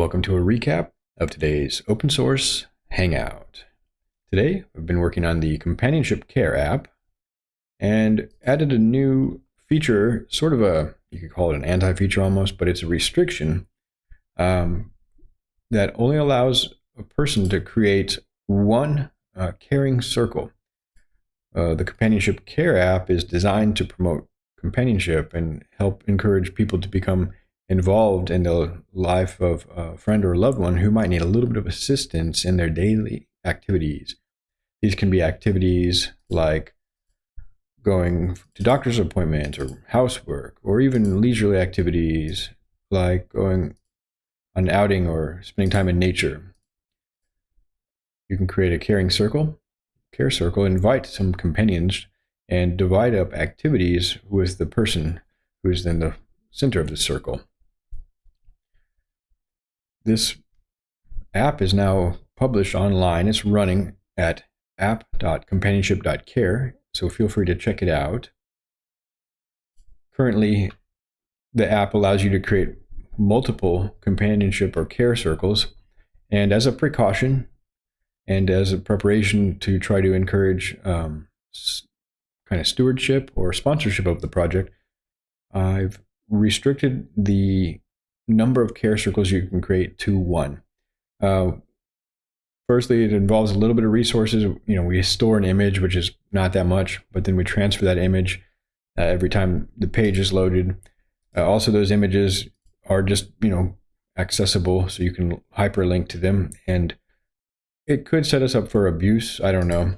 Welcome to a recap of today's open source Hangout. Today, we've been working on the Companionship Care app and added a new feature, sort of a, you could call it an anti-feature almost, but it's a restriction um, that only allows a person to create one uh, caring circle. Uh, the Companionship Care app is designed to promote companionship and help encourage people to become involved in the life of a friend or a loved one who might need a little bit of assistance in their daily activities. These can be activities like going to doctor's appointments or housework, or even leisurely activities like going on outing or spending time in nature. You can create a caring circle, care circle, invite some companions, and divide up activities with the person who is in the center of the circle. This app is now published online. It's running at app.companionship.care, so feel free to check it out. Currently, the app allows you to create multiple companionship or care circles, and as a precaution and as a preparation to try to encourage um, kind of stewardship or sponsorship of the project, I've restricted the number of care circles you can create to one. Uh, firstly, it involves a little bit of resources. You know, we store an image, which is not that much, but then we transfer that image uh, every time the page is loaded. Uh, also, those images are just, you know, accessible, so you can hyperlink to them. And it could set us up for abuse. I don't know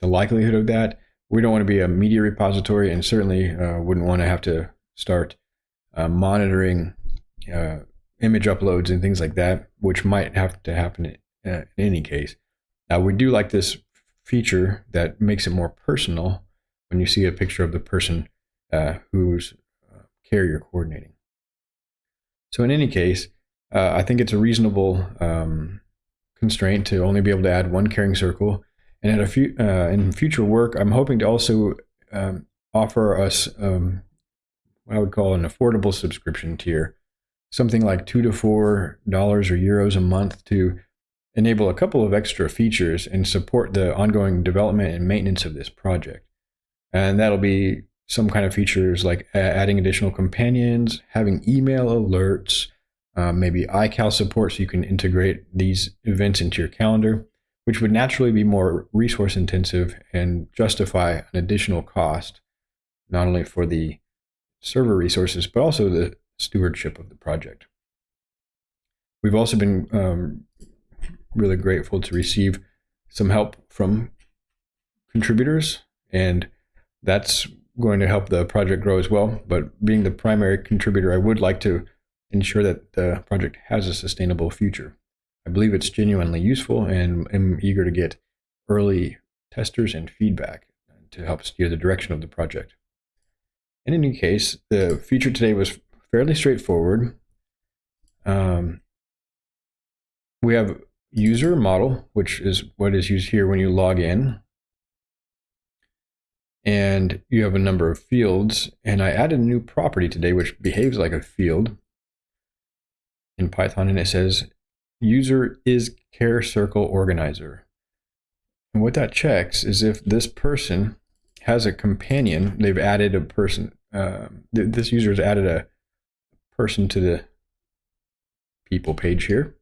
the likelihood of that. We don't want to be a media repository, and certainly uh, wouldn't want to have to start uh, monitoring uh, image uploads and things like that, which might have to happen in, uh, in any case. Now, we do like this feature that makes it more personal when you see a picture of the person uh, who's uh, carrier coordinating. So in any case, uh, I think it's a reasonable um, constraint to only be able to add one caring circle. And in, a few, in future work, I'm hoping to also um, offer us um, what I would call an affordable subscription tier something like two to four dollars or euros a month to enable a couple of extra features and support the ongoing development and maintenance of this project. And that'll be some kind of features like adding additional companions, having email alerts, um, maybe iCal support so you can integrate these events into your calendar, which would naturally be more resource intensive and justify an additional cost, not only for the server resources, but also the stewardship of the project. We've also been um, really grateful to receive some help from contributors, and that's going to help the project grow as well. But being the primary contributor, I would like to ensure that the project has a sustainable future. I believe it's genuinely useful and am eager to get early testers and feedback to help steer the direction of the project. In any case, the feature today was fairly straightforward. Um, we have user model, which is what is used here when you log in. And you have a number of fields. And I added a new property today, which behaves like a field in Python. And it says user is care circle organizer. And what that checks is if this person has a companion, they've added a person, uh, th this user has added a person to the people page here.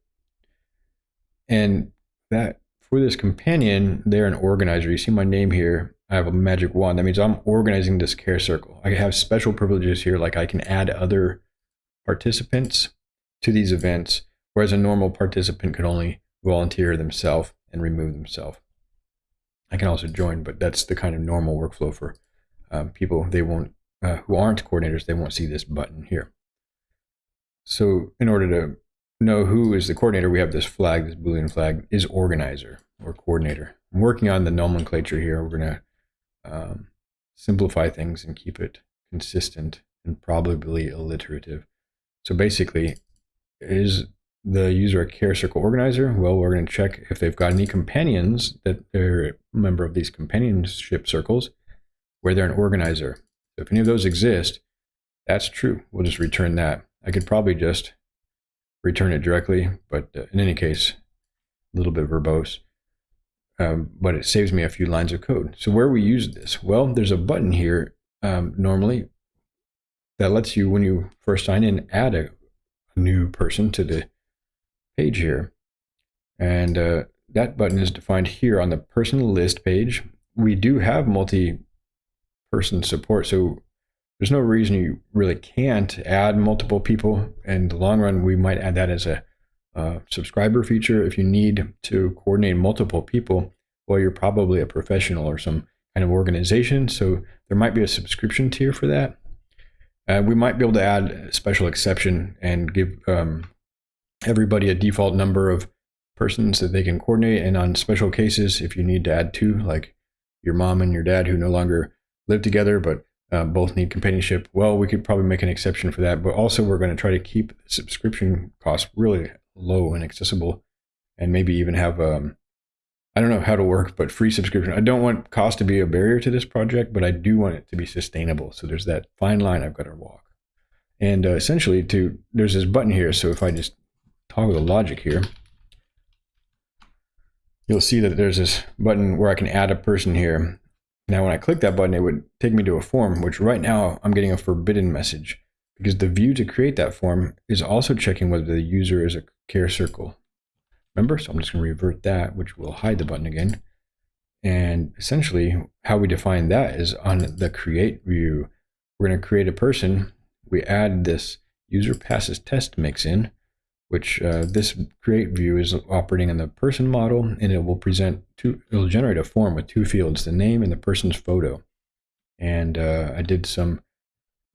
And that for this companion, they're an organizer. You see my name here. I have a magic wand. That means I'm organizing this care circle. I have special privileges here, like I can add other participants to these events, whereas a normal participant could only volunteer themselves and remove themselves. I can also join, but that's the kind of normal workflow for um, people. They won't, uh, who aren't coordinators, they won't see this button here. So in order to know who is the coordinator, we have this flag, this Boolean flag is organizer or coordinator. I'm working on the nomenclature here. We're going to um, simplify things and keep it consistent and probably alliterative. So basically, is the user a care circle organizer? Well, we're going to check if they've got any companions that they're a member of these companionship circles where they're an organizer. So if any of those exist, that's true. We'll just return that. I could probably just return it directly. But uh, in any case, a little bit verbose. Um, but it saves me a few lines of code. So where we use this? Well, there's a button here um, normally that lets you, when you first sign in, add a, new person to the page here. And uh, that button is defined here on the person list page. We do have multi-person support, so there's no reason you really can't add multiple people. In the long run, we might add that as a uh, subscriber feature. If you need to coordinate multiple people, well, you're probably a professional or some kind of organization, so there might be a subscription tier for that. Uh, we might be able to add a special exception and give um, everybody a default number of persons that they can coordinate. And on special cases, if you need to add two, like your mom and your dad who no longer live together but uh, both need companionship, well, we could probably make an exception for that. But also, we're going to try to keep subscription costs really low and accessible, and maybe even have um, I don't know how to work, but free subscription. I don't want cost to be a barrier to this project, but I do want it to be sustainable. So there's that fine line I've got to walk. And uh, essentially, to there's this button here. So if I just toggle the logic here, you'll see that there's this button where I can add a person here. Now, when I click that button, it would take me to a form, which right now I'm getting a forbidden message because the view to create that form is also checking whether the user is a care circle. Remember? So I'm just going to revert that, which will hide the button again. And essentially, how we define that is on the create view. We're going to create a person. We add this user passes test mix in, which uh, this create view is operating on the person model, and it will present two, it'll generate a form with two fields, the name and the person's photo. And uh, I did some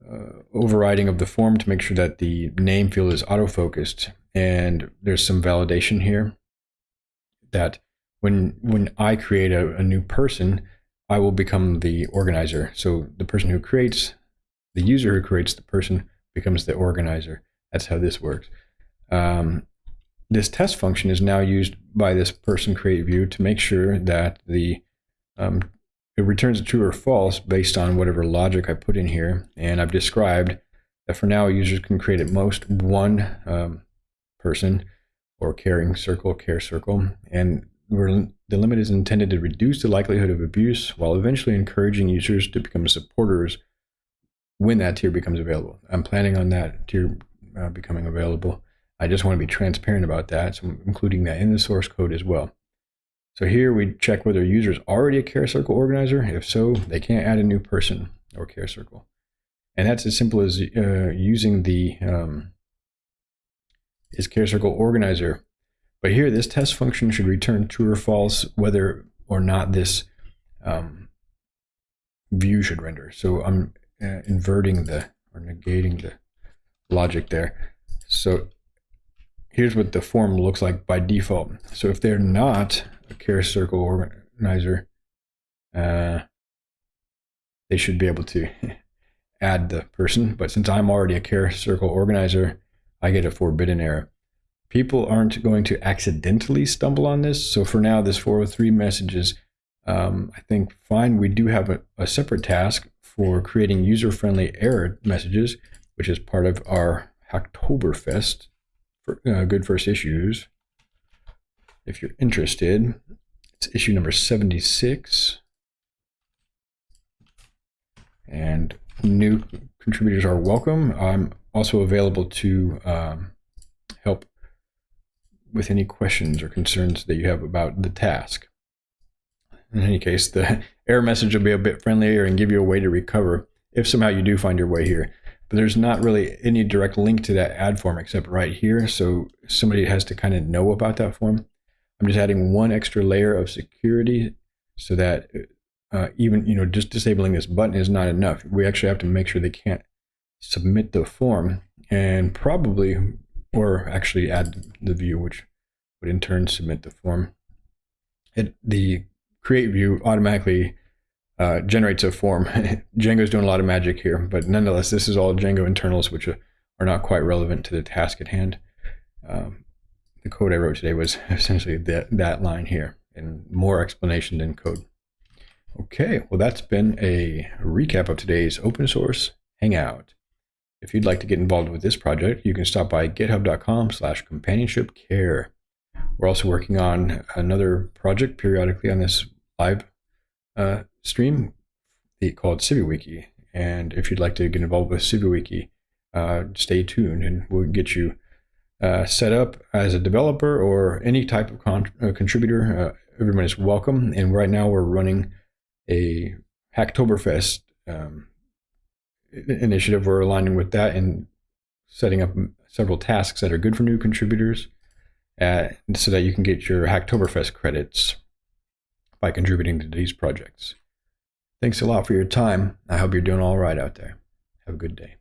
uh, overriding of the form to make sure that the name field is auto-focused. And there's some validation here that when when I create a, a new person, I will become the organizer. So the person who creates, the user who creates the person becomes the organizer. That's how this works. Um, this test function is now used by this person create view to make sure that the um, it returns a true or false based on whatever logic I put in here. And I've described that for now, users can create at most one um, person or caring circle, care circle. And the limit is intended to reduce the likelihood of abuse while eventually encouraging users to become supporters when that tier becomes available. I'm planning on that tier uh, becoming available. I just want to be transparent about that. So I'm including that in the source code as well. So here we check whether a user is already a care circle organizer. If so, they can't add a new person or care circle. And that's as simple as uh, using the um, is care circle organizer. But here, this test function should return true or false whether or not this um, view should render. So I'm uh, inverting the or negating the logic there. So here's what the form looks like by default. So if they're not a care circle organizer, uh, they should be able to add the person. But since I'm already a care circle organizer, I get a forbidden error. People aren't going to accidentally stumble on this. So for now, this 403 messages, um, I think fine. We do have a, a separate task for creating user-friendly error messages, which is part of our Hacktoberfest uh, good first issues if you're interested. It's issue number 76. And new contributors are welcome. I'm also available to um, help with any questions or concerns that you have about the task. In any case, the error message will be a bit friendlier and give you a way to recover if somehow you do find your way here. But there's not really any direct link to that add form except right here. So somebody has to kind of know about that form. I'm just adding one extra layer of security so that uh, even, you know, just disabling this button is not enough. We actually have to make sure they can't submit the form and probably, or actually add the view, which would in turn submit the form. It, the create view automatically uh, generates a form. Django's doing a lot of magic here, but nonetheless, this is all Django internals, which are, not quite relevant to the task at hand. Um, the code I wrote today was essentially that, that line here and more explanation than code. Okay, well, that's been a recap of today's open source hangout. If you'd like to get involved with this project, you can stop by github.com slash companionship care. We're also working on another project periodically on this live uh, stream called CiviWiki. And if you'd like to get involved with CiviWiki, uh, stay tuned and we'll get you uh, set up as a developer or any type of con- uh, contributor. Uh, everyone is welcome. And right now we're running a Hacktoberfest um, initiative. We're aligning with that and setting up several tasks that are good for new contributors uh, so that you can get your Hacktoberfest credits by contributing to these projects. Thanks a lot for your time. I hope you're doing all right out there. Have a good day.